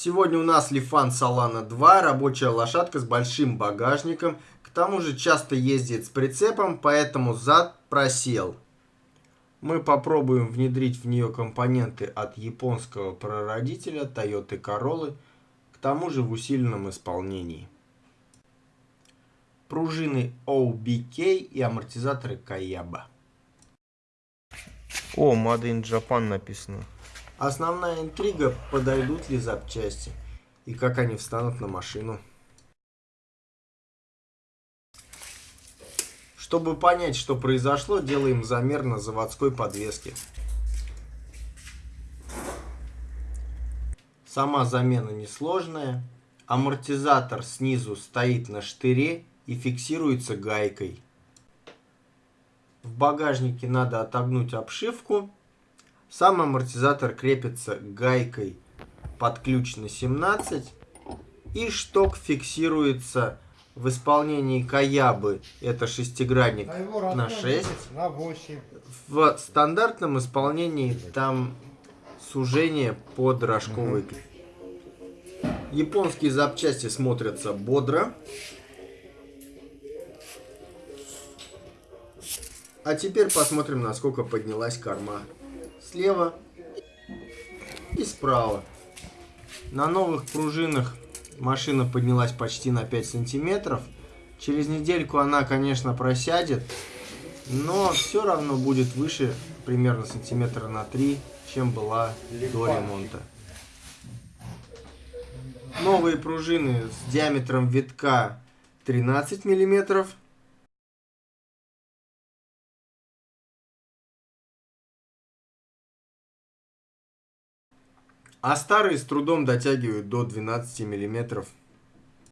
Сегодня у нас Лифан Солана 2, рабочая лошадка с большим багажником. К тому же часто ездит с прицепом, поэтому зад просел. Мы попробуем внедрить в нее компоненты от японского прародителя Toyota Corolla, к тому же в усиленном исполнении. Пружины OBK и амортизаторы Kayaba. О, Made in Japan написано. Основная интрига, подойдут ли запчасти и как они встанут на машину. Чтобы понять, что произошло, делаем замер на заводской подвеске. Сама замена несложная. Амортизатор снизу стоит на штыре и фиксируется гайкой. В багажнике надо отогнуть обшивку сам амортизатор крепится гайкой под ключ на 17 и шток фиксируется в исполнении Каябы, это шестигранник а на 6. На 8. В стандартном исполнении там сужение под рожковый угу. Японские запчасти смотрятся бодро. А теперь посмотрим, насколько поднялась корма слева и справа. На новых пружинах машина поднялась почти на 5 сантиметров. Через недельку она, конечно, просядет, но все равно будет выше примерно сантиметра на 3, чем была до ремонта. Новые пружины с диаметром витка 13 миллиметров. А старые с трудом дотягивают до 12 миллиметров.